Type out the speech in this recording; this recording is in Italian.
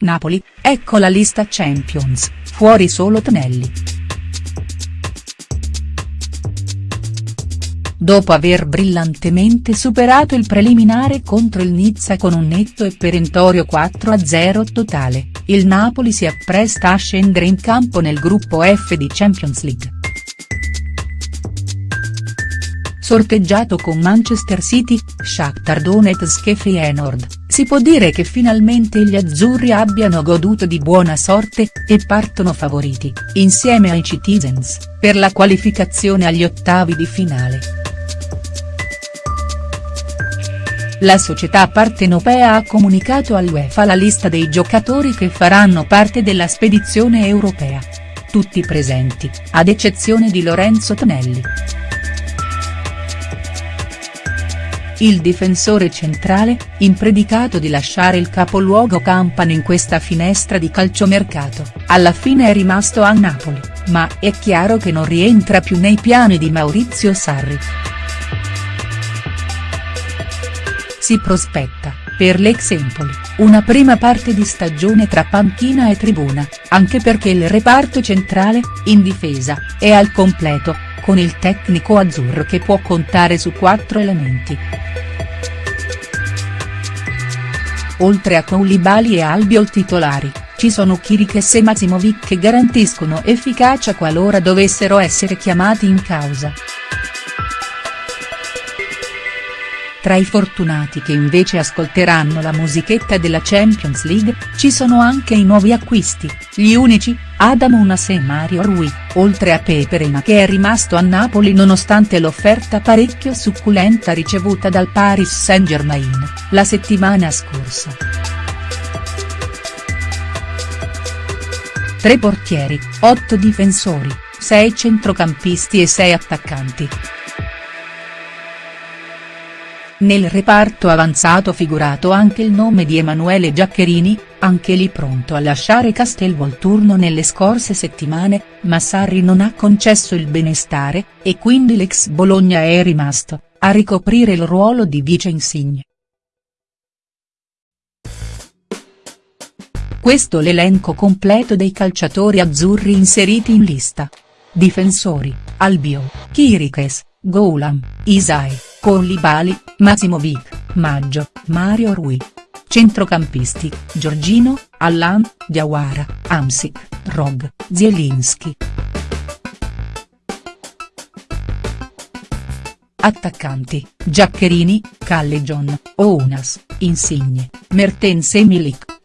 Napoli, ecco la lista Champions, fuori solo Tonelli. Dopo aver brillantemente superato il preliminare contro il Nizza con un netto e perentorio 4-0 totale, il Napoli si appresta a scendere in campo nel gruppo F di Champions League. Sorteggiato con Manchester City, Shakhtar Donetsk e Feyenoord, si può dire che finalmente gli azzurri abbiano goduto di buona sorte, e partono favoriti, insieme ai Citizens, per la qualificazione agli ottavi di finale. La società partenopea ha comunicato all'UEFA la lista dei giocatori che faranno parte della spedizione europea. Tutti presenti, ad eccezione di Lorenzo Tonelli. Il difensore centrale, impredicato di lasciare il capoluogo campano in questa finestra di calciomercato, alla fine è rimasto a Napoli, ma è chiaro che non rientra più nei piani di Maurizio Sarri. Si prospetta, per l'ex Empoli, una prima parte di stagione tra panchina e tribuna, anche perché il reparto centrale, in difesa, è al completo, con il tecnico azzurro che può contare su quattro elementi. Oltre a Koulibaly e Albiol titolari, ci sono Kirikes e Mazimovic che garantiscono efficacia qualora dovessero essere chiamati in causa. Tra i fortunati che invece ascolteranno la musichetta della Champions League, ci sono anche i nuovi acquisti, gli unici, Adam Unas e Mario Rui, oltre a Peperina che è rimasto a Napoli nonostante l'offerta parecchio succulenta ricevuta dal Paris Saint-Germain, la settimana scorsa. Tre portieri, otto difensori, sei centrocampisti e sei attaccanti. Nel reparto avanzato figurato anche il nome di Emanuele Giaccherini, anche lì pronto a lasciare Castelvolturno nelle scorse settimane, ma Sarri non ha concesso il benestare, e quindi l'ex Bologna è rimasto, a ricoprire il ruolo di vice insigne. Questo l'elenco completo dei calciatori azzurri inseriti in lista. Difensori, Albio, Kirikes, Goulam, Isai, Koulibaly, Mazimovic, Maggio, Mario Rui. Centrocampisti, Giorgino, Allan, Diawara, Amsic, Rog, Zielinski. Attaccanti, Giaccherini, Callejon, Ounas, Insigne, Mertens e Milik.